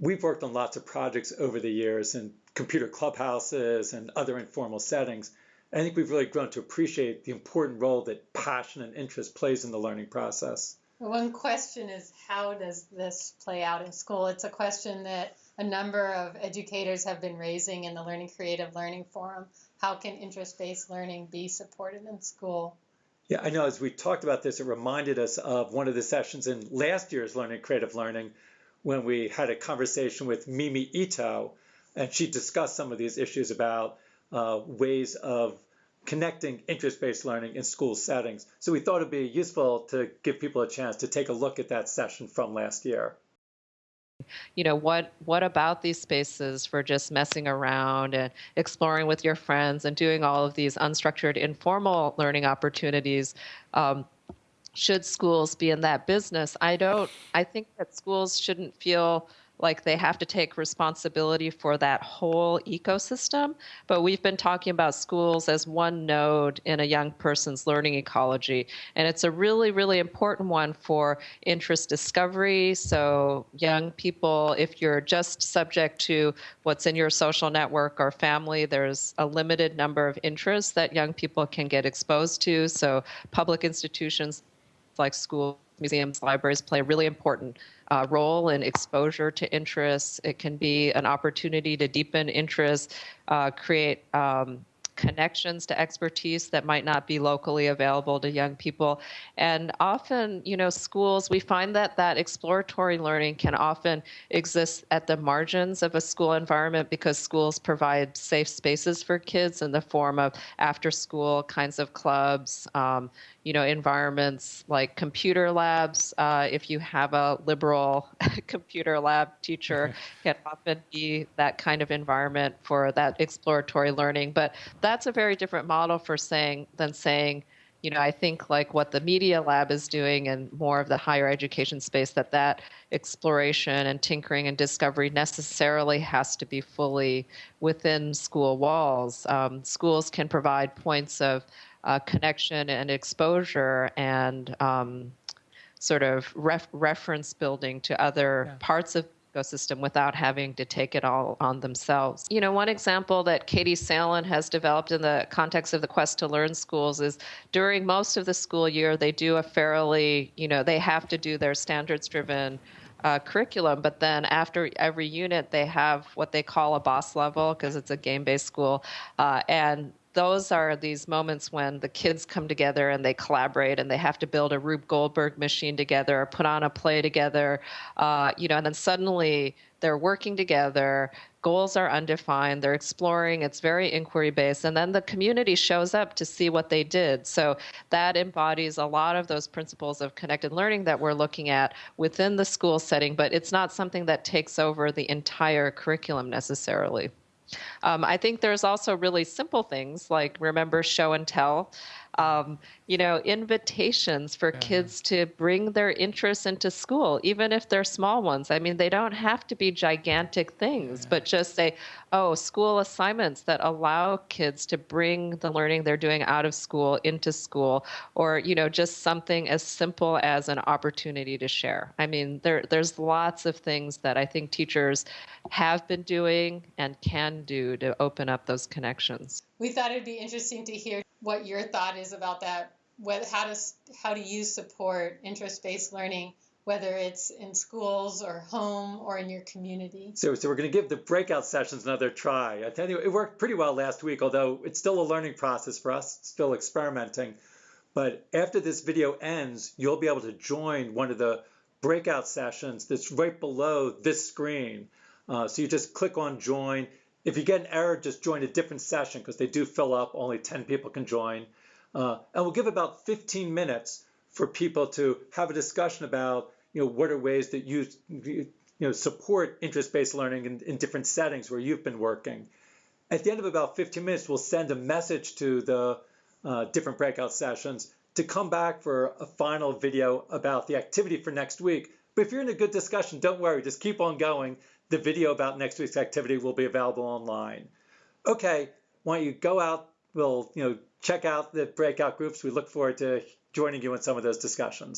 we've worked on lots of projects over the years in computer clubhouses and other informal settings. I think we've really grown to appreciate the important role that passion and interest plays in the learning process. One question is how does this play out in school? It's a question that a number of educators have been raising in the Learning Creative Learning Forum. How can interest-based learning be supported in school? Yeah, I know as we talked about this, it reminded us of one of the sessions in last year's Learning Creative Learning when we had a conversation with Mimi Ito, and she discussed some of these issues about uh, ways of connecting interest-based learning in school settings. So we thought it'd be useful to give people a chance to take a look at that session from last year. You know, what what about these spaces for just messing around and exploring with your friends and doing all of these unstructured informal learning opportunities? Um, should schools be in that business? I don't I think that schools shouldn't feel like they have to take responsibility for that whole ecosystem. But we've been talking about schools as one node in a young person's learning ecology. And it's a really, really important one for interest discovery. So, young people, if you're just subject to what's in your social network or family, there's a limited number of interests that young people can get exposed to. So, public institutions like schools, museums, libraries play a really important uh, role in exposure to interests. It can be an opportunity to deepen interest, uh, create um, connections to expertise that might not be locally available to young people. And often, you know, schools, we find that that exploratory learning can often exist at the margins of a school environment because schools provide safe spaces for kids in the form of after school kinds of clubs, um, you know, environments like computer labs. Uh, if you have a liberal computer lab teacher, can often be that kind of environment for that exploratory learning. But that's a very different model for saying than saying, you know, I think like what the media lab is doing and more of the higher education space that that exploration and tinkering and discovery necessarily has to be fully within school walls. Um, schools can provide points of uh, connection and exposure and um, sort of ref- reference building to other yeah. parts of ecosystem without having to take it all on themselves. You know, one example that Katie Salen has developed in the context of the Quest to Learn schools is during most of the school year, they do a fairly, you know, they have to do their standards driven uh, curriculum, but then after every unit, they have what they call a boss level because it's a game based school. Uh, and those are these moments when the kids come together and they collaborate and they have to build a Rube Goldberg machine together or put on a play together, uh, you know, and then suddenly they're working together. Goals are undefined. They're exploring. It's very inquiry based. And then the community shows up to see what they did. So that embodies a lot of those principles of connected learning that we're looking at within the school setting, but it's not something that takes over the entire curriculum necessarily. Um, I think there's also really simple things like remember show and tell um, you know, invitations for yeah. kids to bring their interests into school, even if they're small ones. I mean, they don't have to be gigantic things, yeah. but just say, oh, school assignments that allow kids to bring the learning they're doing out of school into school, or, you know, just something as simple as an opportunity to share. I mean, there, there's lots of things that I think teachers have been doing and can do to open up those connections. We thought it'd be interesting to hear what your thought is about that. Whether, how does how do you support interest-based learning, whether it's in schools or home or in your community? So, so we're going to give the breakout sessions another try. I tell you, it worked pretty well last week, although it's still a learning process for us, still experimenting. But after this video ends, you'll be able to join one of the breakout sessions that's right below this screen. Uh, so you just click on join if you get an error, just join a different session because they do fill up. Only 10 people can join. Uh, and we'll give about 15 minutes for people to have a discussion about, you know, what are ways that you, you know, support interest-based learning in, in different settings where you've been working. At the end of about 15 minutes, we'll send a message to the uh, different breakout sessions to come back for a final video about the activity for next week. But if you're in a good discussion, don't worry, just keep on going the video about next week's activity will be available online. Okay, why don't you go out, we'll you know check out the breakout groups. We look forward to joining you in some of those discussions.